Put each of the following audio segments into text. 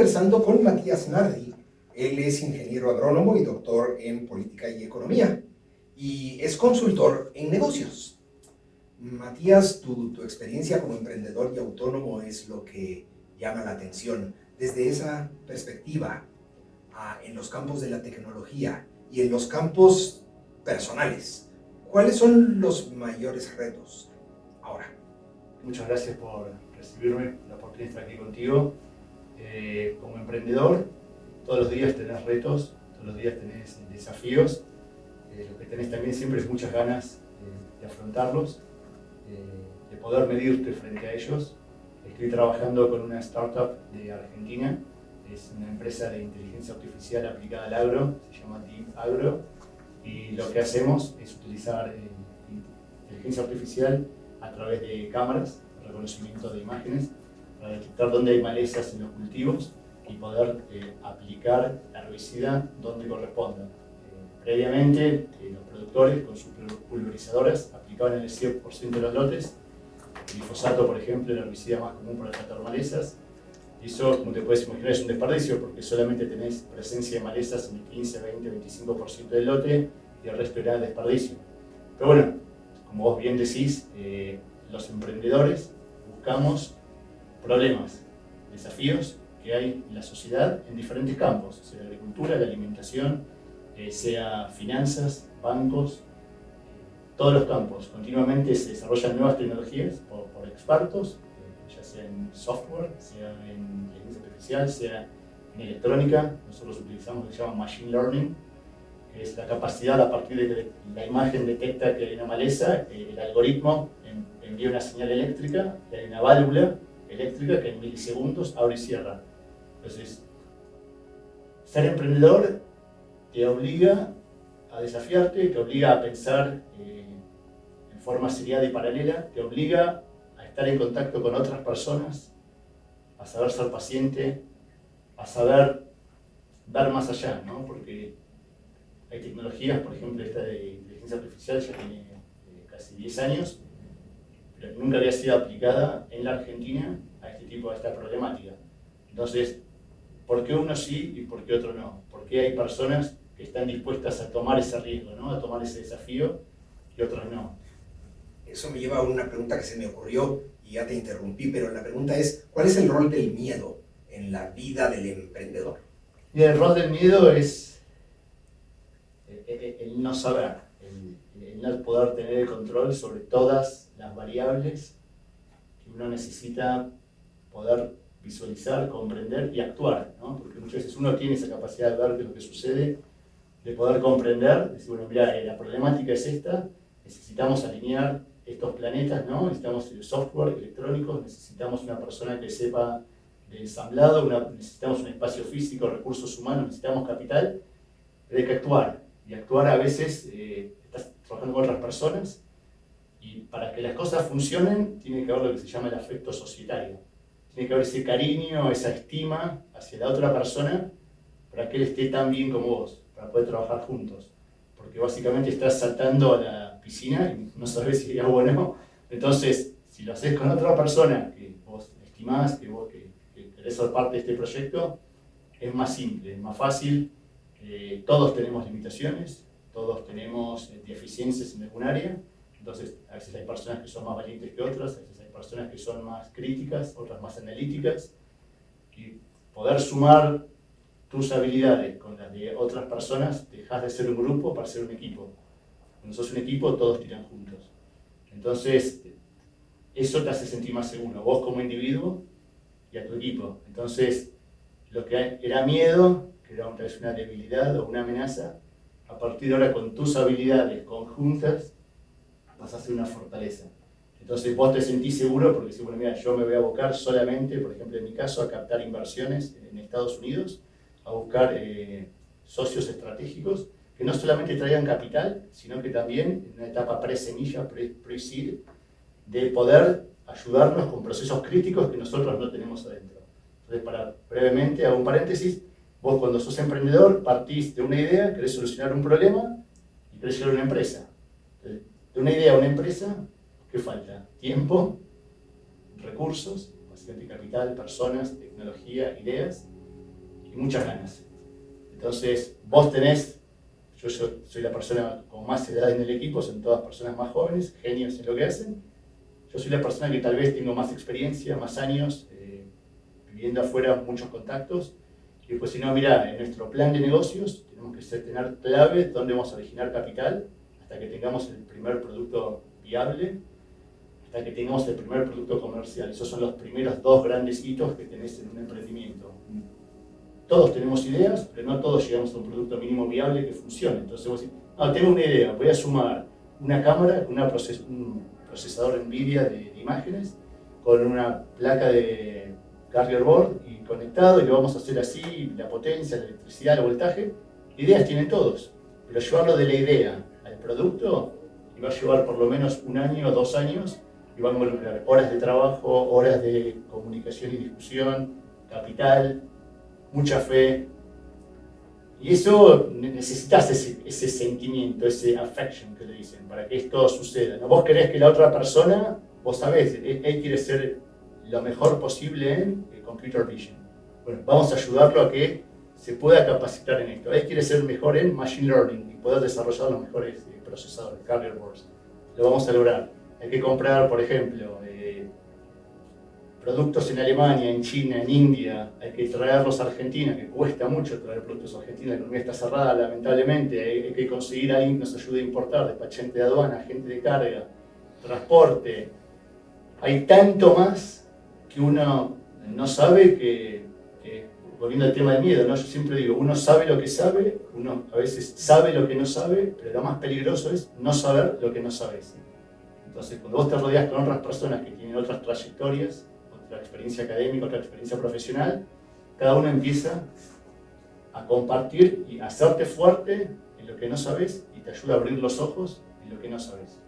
Conversando con Matías Nardi. Él es ingeniero agrónomo y doctor en política y economía y es consultor en negocios. Matías, tu, tu experiencia como emprendedor y autónomo es lo que llama la atención. Desde esa perspectiva, en los campos de la tecnología y en los campos personales, ¿cuáles son los mayores retos ahora? Muchas gracias por recibirme, la oportunidad de estar aquí contigo. Eh, como emprendedor, todos los días tenés retos, todos los días tenés desafíos. Eh, lo que tenés también siempre es muchas ganas de afrontarlos, de poder medirte frente a ellos. Estoy trabajando con una startup de Argentina, es una empresa de inteligencia artificial aplicada al agro, se llama Deep Agro, y lo que hacemos es utilizar eh, inteligencia artificial a través de cámaras, reconocimiento de imágenes, para detectar dónde hay malezas en los cultivos y poder eh, aplicar la herbicida donde corresponda. Eh, previamente, eh, los productores con sus pulverizadoras aplicaban el 100% de los lotes. El glifosato, por ejemplo, el herbicida más común para tratar malezas. Y eso, como te puedes imaginar, es un desperdicio porque solamente tenés presencia de malezas en el 15, 20, 25% del lote y el resto era desperdicio. Pero bueno, como vos bien decís, los emprendedores buscamos problemas, desafíos que hay en la sociedad en diferentes campos, sea la agricultura, la alimentación, eh, sea finanzas, bancos, todos los campos. Continuamente se desarrollan nuevas tecnologías por, expertos, eh, ya sea en software, sea en inteligencia artificial, sea en electrónica. Nosotros utilizamos lo que se llama Machine Learning, que es la capacidad a partir de que la imagen detecta que hay una maleza, eh, el algoritmo envía una señal eléctrica, hay una válvula eléctrica que en milisegundos abre y cierra. Entonces, ser emprendedor te obliga a desafiarte, te obliga a pensar eh, en forma seriada y paralela, te obliga a estar en contacto con otras personas, a saber ser paciente, a saber ver más allá, ¿no? porque hay tecnologías, por ejemplo, esta de inteligencia artificial ya tiene eh, casi 10 años, pero nunca había sido aplicada en la Argentina a este tipo, a esta problemática. Entonces, ¿por qué uno sí y por qué otro no? ¿Por qué hay personas que están dispuestas a tomar ese riesgo, ¿no? a tomar ese desafío y otras no? Eso me lleva a una pregunta que se me ocurrió y ya te interrumpí, pero la pregunta es, ¿cuál es el rol del miedo en la vida del emprendedor? Y el rol del miedo es el, no saber, el no poder tener el control sobre todas las variables que uno necesita poder visualizar, comprender y actuar, ¿no? porque muchas veces uno tiene esa capacidad de ver qué es lo que sucede, de poder comprender, decir, bueno, mira, eh, la problemática es esta, necesitamos alinear estos planetas, ¿no? necesitamos el software electrónico, necesitamos una persona que sepa de ensamblado, necesitamos un espacio físico, recursos humanos, necesitamos capital, pero hay que actuar, y actuar a veces, eh, estás trabajando con otras personas, y para que las cosas funcionen, tiene que haber lo que se llama el afecto societario. Tiene que haber ese cariño, esa estima hacia la otra persona para que él esté tan bien como vos, para poder trabajar juntos. Porque básicamente estás saltando a la piscina y no sabes si es bueno o no. Entonces, si lo haces con otra persona que vos estimás, que vos que, querés ser parte de este proyecto, es más simple, es más fácil. Eh, todos tenemos limitaciones, todos tenemos eh, deficiencias en algún área, entonces, a veces hay personas que son más valientes que otras, a veces hay personas que son más críticas, otras más analíticas. Y poder sumar tus habilidades con las de otras personas, dejas de ser un grupo para ser un equipo. Cuando sos un equipo, todos tiran juntos. Entonces, eso te hace sentir más seguro, vos como individuo y a tu equipo. Entonces, lo que era miedo, que era una debilidad o una amenaza, a partir de ahora con tus habilidades conjuntas, vas a ser una fortaleza. Entonces vos te sentís seguro porque si, bueno, mira, yo me voy a abocar solamente, por ejemplo en mi caso, a captar inversiones en Estados Unidos, a buscar eh, socios estratégicos que no solamente traigan capital, sino que también en una etapa pre-semilla, pre-seed, de poder ayudarnos con procesos críticos que nosotros no tenemos adentro. Entonces, para brevemente, hago un paréntesis, vos cuando sos emprendedor partís de una idea, querés solucionar un problema y querés llevar una empresa una idea a una empresa, ¿qué falta? Tiempo, recursos, básicamente capital, personas, tecnología, ideas y muchas ganas. Entonces, vos tenés, yo, soy la persona con más edad en el equipo, son todas personas más jóvenes, genios en lo que hacen. Yo soy la persona que tal vez tengo más experiencia, más años, eh, viviendo afuera muchos contactos. Y pues si no, mira, en nuestro plan de negocios tenemos que tener clave dónde vamos a originar capital hasta que tengamos el primer producto viable hasta que tengamos el primer producto comercial. Esos son los primeros dos grandes hitos que tenés en un emprendimiento. Todos tenemos ideas, pero no todos llegamos a un producto mínimo viable que funcione. Entonces vos decís, no, tengo una idea, voy a sumar una cámara con un procesador NVIDIA de, de, imágenes, con una placa de carrier board y conectado, y lo vamos a hacer así, la potencia, la electricidad, el voltaje. Ideas tienen todos, pero llevarlo de la idea producto va a llevar por lo menos un año o dos años y va a involucrar horas de trabajo, horas de comunicación y discusión, capital, mucha fe. Y eso necesitas ese, sentimiento, ese affection que le dicen, para que esto suceda. ¿no? Vos querés que la otra persona, vos sabés, él, quiere ser lo mejor posible en computer vision. Bueno, vamos a ayudarlo a que se pueda capacitar en esto. Él quiere ser mejor en machine learning y poder desarrollar los mejores eh, procesadores, carrier boards. Lo vamos a lograr hay que comprar, por ejemplo, eh, productos en Alemania, en China, en India, hay que traerlos a Argentina, que cuesta mucho traer productos a Argentina, la economía está cerrada lamentablemente, hay, que conseguir a alguien que nos ayude a importar, despachante de aduana, agente de carga, transporte. Hay tanto más que uno no sabe que, volviendo al tema del miedo, ¿no? yo siempre digo, uno sabe lo que sabe, uno a veces sabe lo que no sabe, pero lo más peligroso es no saber lo que no sabes. Entonces, cuando vos te rodeas con otras personas que tienen otras trayectorias, otra experiencia académica, otra experiencia profesional, cada uno empieza a compartir y a hacerte fuerte en lo que no sabes y te ayuda a abrir los ojos en lo que no sabes.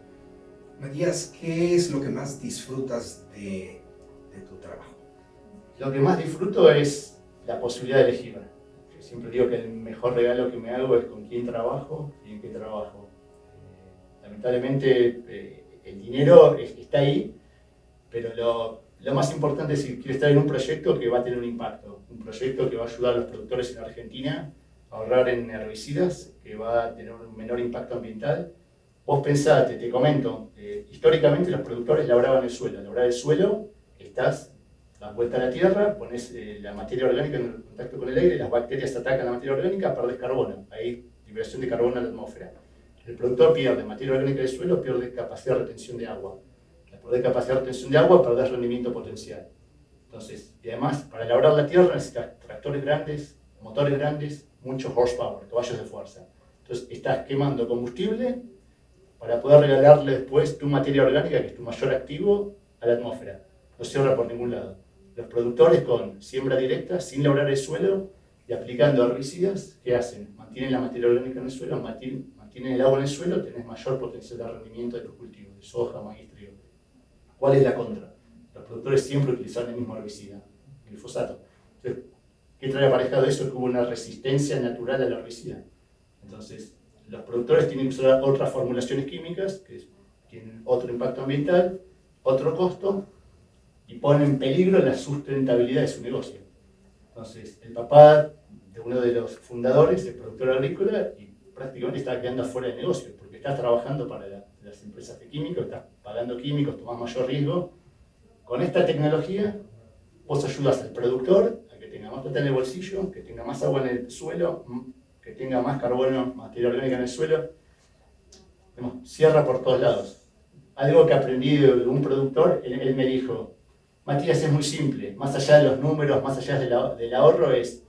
Matías, ¿qué es lo que más disfrutas de, de tu trabajo? Lo que más disfruto es la posibilidad de elegir. Siempre digo que el mejor regalo que me hago es con quién trabajo y en qué trabajo. Eh, lamentablemente, eh, el dinero está ahí, pero lo, lo, más importante es que quiero estar en un proyecto que va a tener un impacto, un proyecto que va a ayudar a los productores en Argentina a ahorrar en herbicidas, que va a tener un menor impacto ambiental. Vos pensate, te comento, eh, históricamente los productores labraban el suelo, labrar el suelo, estás, das vuelta a la tierra, pones eh, la materia orgánica en contacto con el aire, las bacterias atacan la materia orgánica, perdés carbono, hay liberación de carbono en la atmósfera. El productor pierde materia orgánica del suelo, pierde capacidad de retención de agua. Al perder capacidad de retención de agua, perder rendimiento potencial. Entonces, y además, para labrar la tierra necesitas tractores grandes, motores grandes, mucho horsepower, caballos de fuerza. Entonces, estás quemando combustible para poder regalarle después tu materia orgánica, que es tu mayor activo, a la atmósfera. No ahorra por ningún lado. Los productores con siembra directa, sin labrar el suelo y aplicando herbicidas, ¿qué hacen? Mantienen la materia orgánica en el suelo, mantienen el agua en el suelo, tenés mayor potencial de rendimiento de tus cultivos, de soja, maíz, trigo. ¿Cuál es la contra? Los productores siempre utilizan el mismo herbicida, el glifosato. Entonces, ¿qué trae aparejado eso? Que hubo una resistencia natural al herbicida. Entonces, los productores tienen que usar otras formulaciones químicas que tienen otro impacto ambiental, otro costo y ponen en peligro la sustentabilidad de su negocio. Entonces, el papá de uno de los fundadores es productor agrícola y prácticamente estás quedando fuera de negocio, porque estás trabajando para las empresas de químicos, estás pagando químicos, tomas mayor riesgo. Con esta tecnología, vos ayudas al productor a que tenga más plata en el bolsillo, que tenga más agua en el suelo, que tenga más carbono, materia orgánica en el suelo. cierra por todos lados. Algo que aprendí de un productor, él, me dijo, Matías, es muy simple, más allá de los números, más allá del ahorro, es,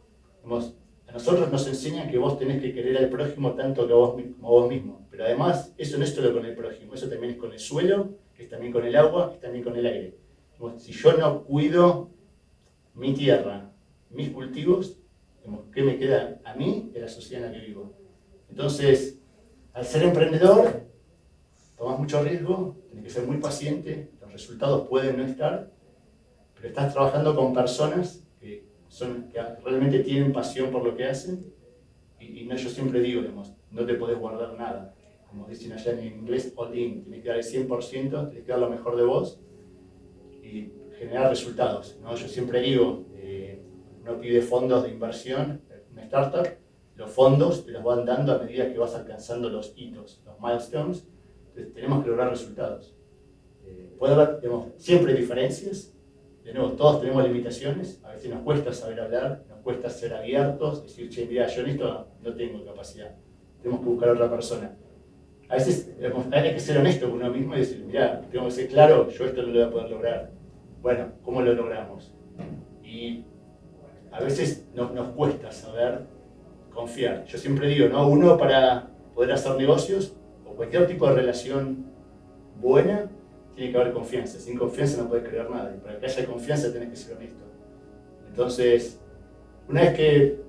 nosotros nos enseñan que vos tenés que querer al prójimo tanto que vos, como vos mismo. Pero además, eso no es solo con el prójimo, eso también es con el suelo, que es también con el agua, es también con el aire. Si yo no cuido mi tierra, mis cultivos, ¿qué me queda a mí de la sociedad en la que vivo? Entonces, al ser emprendedor, tomas mucho riesgo, tienes que ser muy paciente, los resultados pueden no estar, pero estás trabajando con personas son, que realmente tienen pasión por lo que hacen. Y, no, yo siempre digo, no te podés guardar nada. Como dicen allá en inglés, all in. Tienes que dar el 100%, tienes que dar lo mejor de vos y generar resultados. ¿no? Yo siempre digo, eh, uno pide fondos de inversión, una startup, los fondos te los van dando a medida que vas alcanzando los hitos, los milestones, entonces tenemos que lograr resultados. Eh, puede haber, siempre diferencias, de nuevo, todos tenemos limitaciones, a veces nos cuesta saber hablar, nos cuesta ser abiertos, decir, che, mira, yo en esto no tengo capacidad, tenemos que buscar a otra persona. A veces hay que ser honesto con uno mismo y decir, mira, tengo que ser claro, yo esto no lo voy a poder lograr. Bueno, ¿cómo lo logramos? Y a veces nos, nos cuesta saber confiar. Yo siempre digo, ¿no? Uno para poder hacer negocios o cualquier tipo de relación buena, tiene que haber confianza. Sin confianza no puedes crear nada. Y para que haya confianza tenés que ser honesto. Entonces, una vez que eh,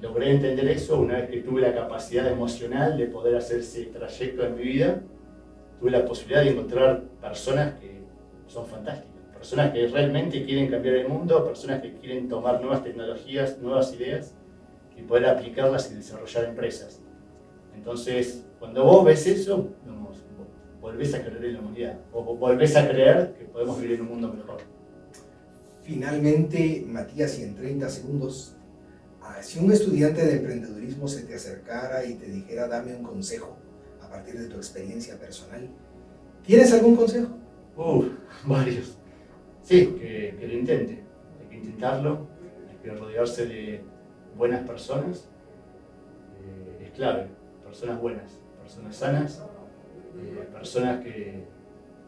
logré entender eso, una vez que tuve la capacidad emocional de poder hacer ese trayecto en mi vida, tuve la posibilidad de encontrar personas que son fantásticas. Personas que realmente quieren cambiar el mundo, personas que quieren tomar nuevas tecnologías, nuevas ideas y poder aplicarlas y desarrollar empresas. Entonces, cuando vos ves eso, volvés a creer en la humanidad, o volvés a creer que podemos vivir en un mundo mejor. Finalmente, Matías, y en 30 segundos, ah, si un estudiante de emprendedurismo se te acercara y te dijera, dame un consejo a partir de tu experiencia personal, ¿tienes algún consejo? Uh, varios. Sí, que, que lo intente. Hay que intentarlo, hay que rodearse de buenas personas. Eh, es clave, personas buenas, personas sanas, personas que,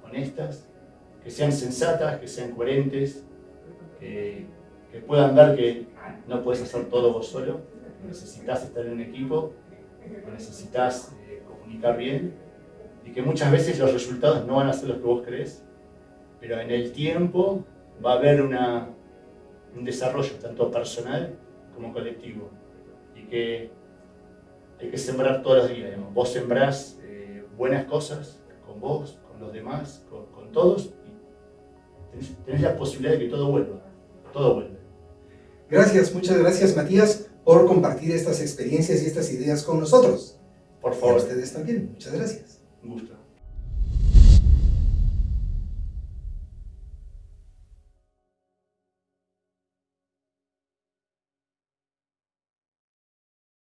honestas, que sean sensatas, que sean coherentes, que, puedan ver que no puedes hacer todo vos solo, necesitas estar en un equipo, necesitas eh, comunicar bien y que muchas veces los resultados no van a ser los que vos crees, pero en el tiempo va a haber un desarrollo tanto personal como colectivo y que hay que sembrar todos los días. Vos sembrás buenas cosas con vos, con los demás, con, todos, y tenés, la posibilidad de que todo vuelva, todo vuelve. Gracias, muchas gracias Matías por compartir estas experiencias y estas ideas con nosotros. Por favor. ustedes también, muchas gracias. Un gusto.